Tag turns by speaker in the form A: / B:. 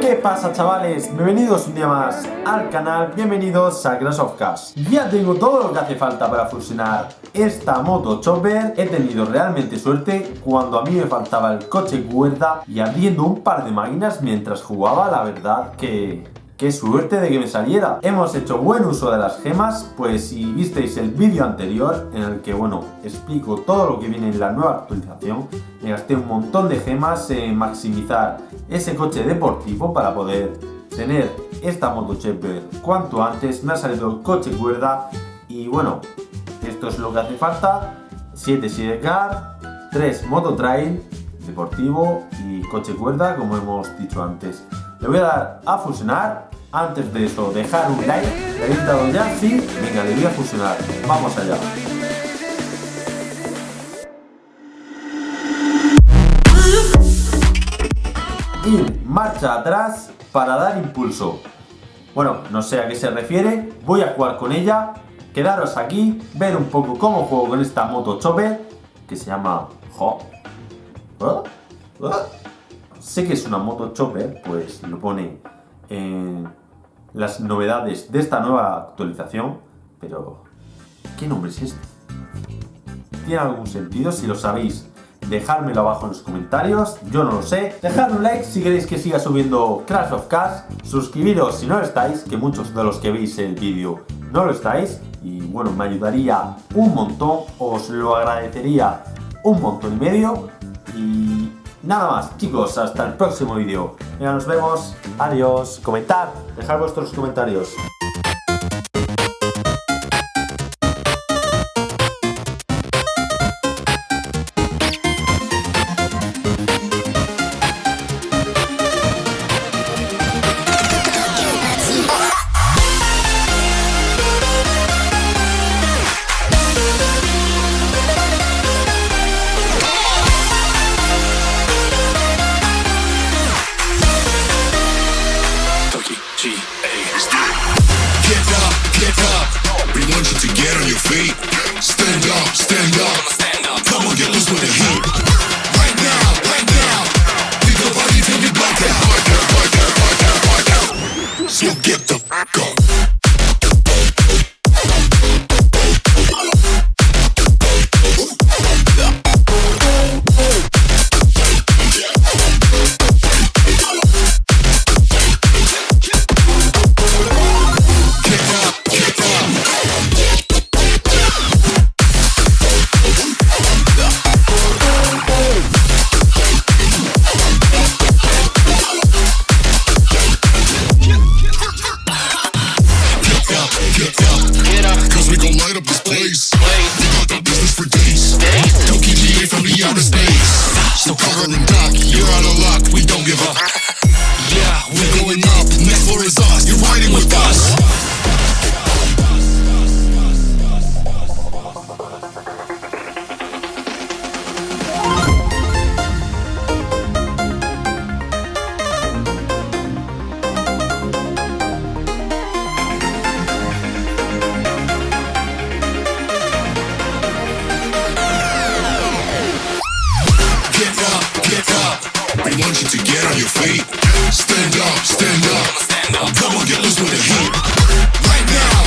A: ¿Qué pasa chavales? Bienvenidos un día más al canal, bienvenidos a Crash of Cars Ya tengo todo lo que hace falta para fusionar esta moto chopper He tenido realmente suerte cuando a mí me faltaba el coche cuerda Y abriendo un par de máquinas mientras jugaba, la verdad que ¡Qué suerte de que me saliera! Hemos hecho buen uso de las gemas, pues si visteis el vídeo anterior, en el que, bueno, explico todo lo que viene en la nueva actualización, me gasté un montón de gemas en maximizar ese coche deportivo para poder tener esta moto cuanto antes. Me ha salido el coche cuerda y, bueno, esto es lo que hace falta. 7 sidecar, 3 moto trail, deportivo y coche cuerda, como hemos dicho antes. Le voy a dar a fusionar. Antes de eso, dejar un like. ¿Le habéis dado ya? Sí. Venga, le voy a fusionar. Vamos allá. Y marcha atrás para dar impulso. Bueno, no sé a qué se refiere. Voy a jugar con ella. Quedaros aquí, ver un poco cómo juego con esta moto chopper que se llama Jo. ¿Eh? ¿Eh? Sé que es una moto chopper, pues lo pone en las novedades de esta nueva actualización, pero ¿qué nombre es este? ¿Tiene algún sentido? Si lo sabéis, dejármelo abajo en los comentarios, yo no lo sé. Dejad un like si queréis que siga subiendo Crash of Cars, suscribiros si no lo estáis, que muchos de los que veis el vídeo no lo estáis, y bueno, me ayudaría un montón, os lo agradecería un montón y medio, y Nada más, chicos, hasta el próximo vídeo. Ya nos vemos. Adiós. Comentad, dejad vuestros comentarios.
B: you get the
C: place.
B: We got the
C: business for
B: days. Don't
C: keep me from the
B: outer space.
C: So cover and dock, yo.
B: your feet.
C: Stand
B: up,
C: stand up. Come on, get loose with the heat. Right now.